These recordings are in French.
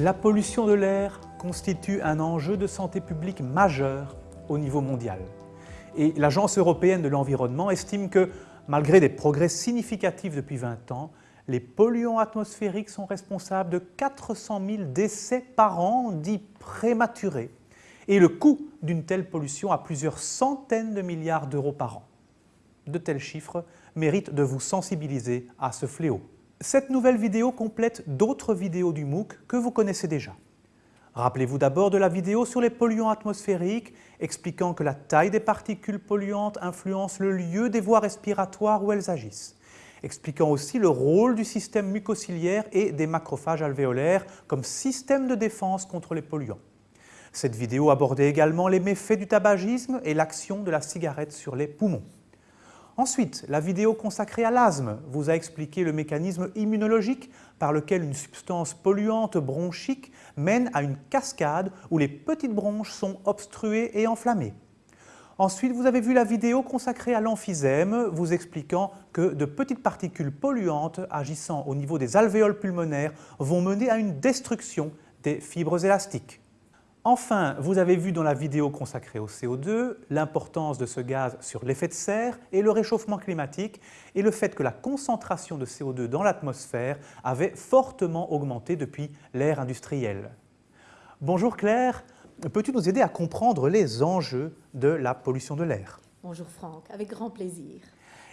La pollution de l'air constitue un enjeu de santé publique majeur au niveau mondial. Et l'Agence européenne de l'environnement estime que, malgré des progrès significatifs depuis 20 ans, les polluants atmosphériques sont responsables de 400 000 décès par an dits prématurés et le coût d'une telle pollution à plusieurs centaines de milliards d'euros par an. De tels chiffres méritent de vous sensibiliser à ce fléau. Cette nouvelle vidéo complète d'autres vidéos du MOOC que vous connaissez déjà. Rappelez-vous d'abord de la vidéo sur les polluants atmosphériques expliquant que la taille des particules polluantes influence le lieu des voies respiratoires où elles agissent, expliquant aussi le rôle du système mucociliaire et des macrophages alvéolaires comme système de défense contre les polluants. Cette vidéo abordait également les méfaits du tabagisme et l'action de la cigarette sur les poumons. Ensuite, la vidéo consacrée à l'asthme vous a expliqué le mécanisme immunologique par lequel une substance polluante bronchique mène à une cascade où les petites bronches sont obstruées et enflammées. Ensuite, vous avez vu la vidéo consacrée à l'emphysème, vous expliquant que de petites particules polluantes agissant au niveau des alvéoles pulmonaires vont mener à une destruction des fibres élastiques. Enfin, vous avez vu dans la vidéo consacrée au CO2 l'importance de ce gaz sur l'effet de serre et le réchauffement climatique et le fait que la concentration de CO2 dans l'atmosphère avait fortement augmenté depuis l'ère industrielle. Bonjour Claire, peux-tu nous aider à comprendre les enjeux de la pollution de l'air? Bonjour Franck, avec grand plaisir.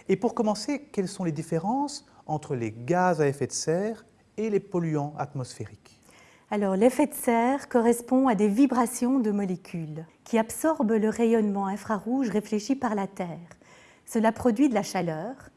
Et pour commencer, quelles sont les différences entre les gaz à effet de serre et les polluants atmosphériques? Alors, l'effet de serre correspond à des vibrations de molécules qui absorbent le rayonnement infrarouge réfléchi par la Terre. Cela produit de la chaleur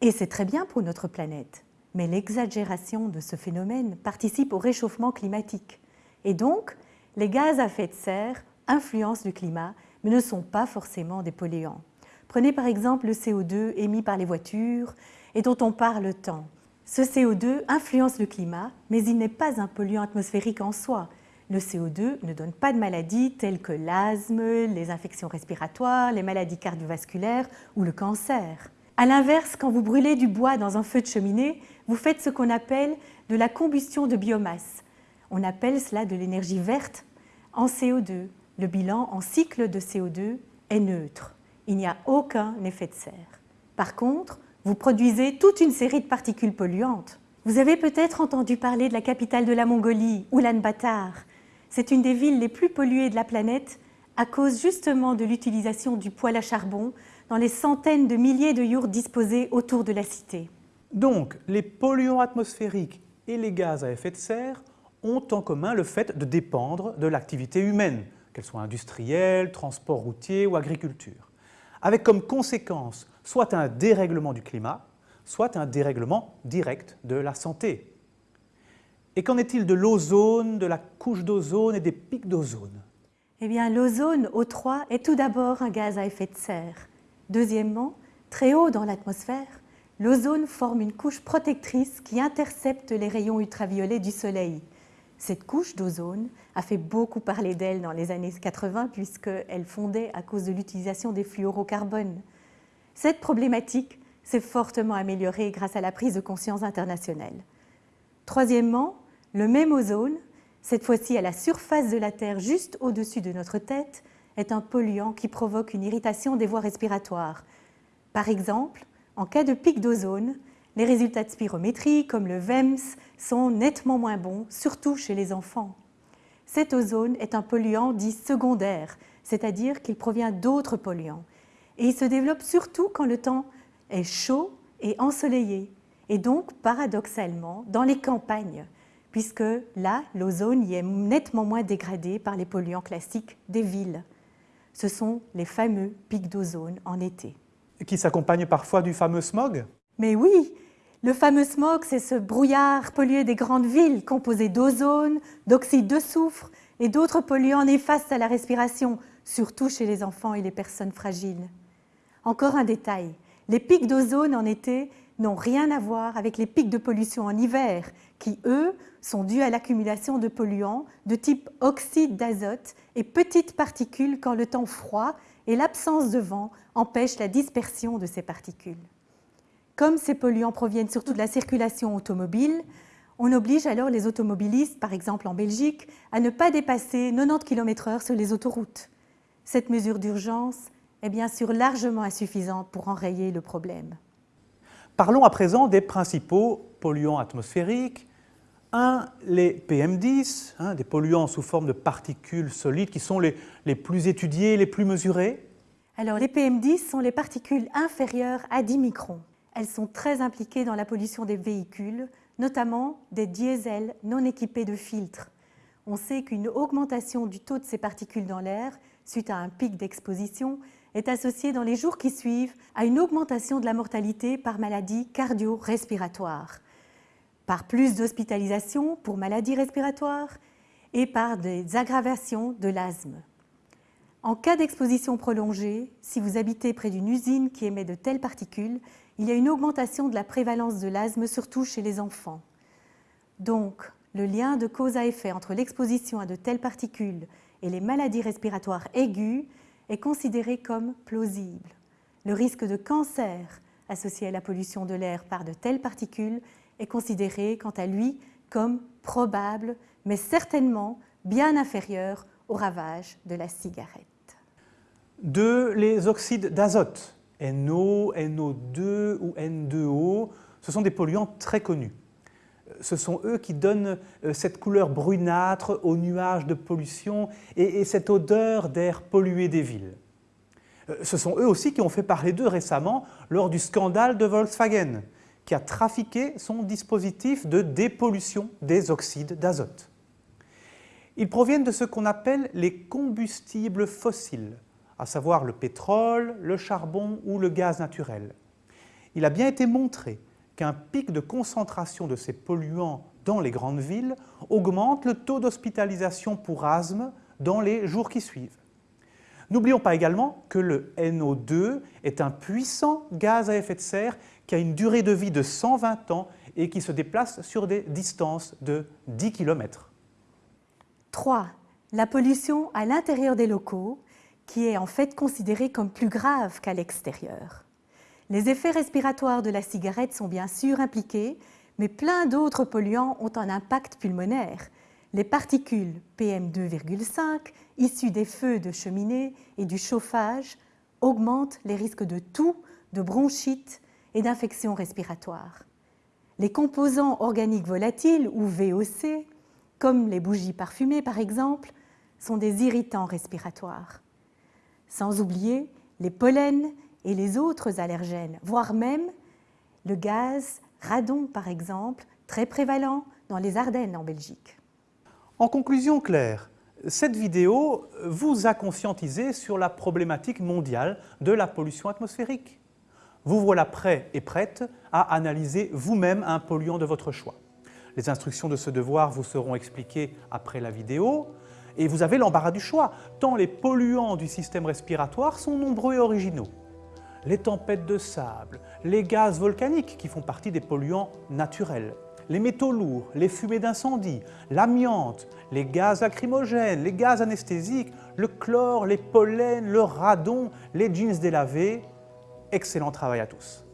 et c'est très bien pour notre planète. Mais l'exagération de ce phénomène participe au réchauffement climatique. Et donc, les gaz à effet de serre influencent le climat, mais ne sont pas forcément des polluants. Prenez par exemple le CO2 émis par les voitures et dont on parle tant. Ce CO2 influence le climat, mais il n'est pas un polluant atmosphérique en soi. Le CO2 ne donne pas de maladies telles que l'asthme, les infections respiratoires, les maladies cardiovasculaires ou le cancer. A l'inverse, quand vous brûlez du bois dans un feu de cheminée, vous faites ce qu'on appelle de la combustion de biomasse. On appelle cela de l'énergie verte en CO2. Le bilan en cycle de CO2 est neutre. Il n'y a aucun effet de serre. Par contre, vous produisez toute une série de particules polluantes. Vous avez peut-être entendu parler de la capitale de la Mongolie, Ulaanbaatar. C'est une des villes les plus polluées de la planète à cause justement de l'utilisation du poêle à charbon dans les centaines de milliers de yurts disposés autour de la cité. Donc, les polluants atmosphériques et les gaz à effet de serre ont en commun le fait de dépendre de l'activité humaine, qu'elle soit industrielle, transport routier ou agriculture, avec comme conséquence soit un dérèglement du climat, soit un dérèglement direct de la santé. Et qu'en est-il de l'ozone, de la couche d'ozone et des pics d'ozone? Eh bien, l'ozone O3 est tout d'abord un gaz à effet de serre. Deuxièmement, très haut dans l'atmosphère, l'ozone forme une couche protectrice qui intercepte les rayons ultraviolets du Soleil. Cette couche d'ozone a fait beaucoup parler d'elle dans les années 80 puisqu'elle fondait à cause de l'utilisation des fluorocarbones. Cette problématique s'est fortement améliorée grâce à la prise de conscience internationale. Troisièmement, le même ozone, cette fois-ci à la surface de la Terre juste au-dessus de notre tête, est un polluant qui provoque une irritation des voies respiratoires. Par exemple, en cas de pic d'ozone, les résultats de spirométrie, comme le VEMS, sont nettement moins bons, surtout chez les enfants. Cet ozone est un polluant dit secondaire, c'est-à-dire qu'il provient d'autres polluants et il se développe surtout quand le temps est chaud et ensoleillé, et donc paradoxalement dans les campagnes, puisque là, l'ozone y est nettement moins dégradé par les polluants classiques des villes. Ce sont les fameux pics d'ozone en été. Qui s'accompagnent parfois du fameux smog? Mais oui, le fameux smog, c'est ce brouillard pollué des grandes villes composé d'ozone, d'oxyde de soufre et d'autres polluants néfastes à la respiration, surtout chez les enfants et les personnes fragiles. Encore un détail, les pics d'ozone en été n'ont rien à voir avec les pics de pollution en hiver, qui, eux, sont dus à l'accumulation de polluants de type oxyde d'azote et petites particules quand le temps froid et l'absence de vent empêchent la dispersion de ces particules. Comme ces polluants proviennent surtout de la circulation automobile, On oblige alors les automobilistes, par exemple en Belgique, à ne pas dépasser 90 km/h sur les autoroutes. Cette mesure d'urgence est bien sûr largement insuffisante pour enrayer le problème. Parlons à présent des principaux polluants atmosphériques. Un, les PM10, hein, des polluants sous forme de particules solides qui sont les, les plus étudiés, les plus mesurés. Alors les PM10 sont les particules inférieures à 10 microns. Elles sont très impliquées dans la pollution des véhicules, notamment des diesels non équipés de filtres. On sait qu'une augmentation du taux de ces particules dans l'air, suite à un pic d'exposition, est associée dans les jours qui suivent à une augmentation de la mortalité par maladie cardio-respiratoire par plus d'hospitalisation pour maladies respiratoires et par des aggravations de l'asthme. En cas d'exposition prolongée, si vous habitez près d'une usine qui émet de telles particules, il y a une augmentation de la prévalence de l'asthme, surtout chez les enfants. Donc, le lien de cause à effet entre l'exposition à de telles particules et les maladies respiratoires aiguës est considéré comme plausible. Le risque de cancer associé à la pollution de l'air par de telles particules est considéré quant à lui comme probable, mais certainement bien inférieur au ravage de la cigarette. De les oxydes d'azote, NO, NO2 ou N2O, ce sont des polluants très connus. Ce sont eux qui donnent euh, cette couleur brunâtre aux nuages de pollution et, cette odeur d'air pollué des villes. Euh, ce sont eux aussi qui ont fait parler d'eux récemment lors du scandale de Volkswagen, qui a trafiqué son dispositif de dépollution des oxydes d'azote. Ils proviennent de ce qu'on appelle les combustibles fossiles, à savoir le pétrole, le charbon ou le gaz naturel. Il a bien été montré qu'un pic de concentration de ces polluants dans les grandes villes augmente le taux d'hospitalisation pour asthme dans les jours qui suivent. N'oublions pas également que le NO2 est un puissant gaz à effet de serre qui a une durée de vie de 120 ans et qui se déplace sur des distances de 10 km. 3. La pollution à l'intérieur des locaux, qui est en fait considérée comme plus grave qu'à l'extérieur. Les effets respiratoires de la cigarette sont bien sûr impliqués, mais plein d'autres polluants ont un impact pulmonaire. Les particules PM2,5 issues des feux de cheminée et du chauffage augmentent les risques de toux, de bronchite et d'infections respiratoires. Les composants organiques volatiles, ou VOC, comme les bougies parfumées par exemple, sont des irritants respiratoires. Sans oublier les pollens et les autres allergènes, voire même le gaz radon par exemple, très prévalent dans les Ardennes en Belgique. En conclusion, Claire, cette vidéo vous a conscientisé sur la problématique mondiale de la pollution atmosphérique. Vous voilà prêt et prête à analyser vous-même un polluant de votre choix. Les instructions de ce devoir vous seront expliquées après la vidéo et vous avez l'embarras du choix, tant les polluants du système respiratoire sont nombreux et originaux. Les tempêtes de sable, les gaz volcaniques qui font partie des polluants naturels, les métaux lourds, les fumées d'incendie, l'amiante, les gaz lacrymogènes, les gaz anesthésiques, le chlore, les pollens, le radon, les jeans délavés. Excellent travail à tous.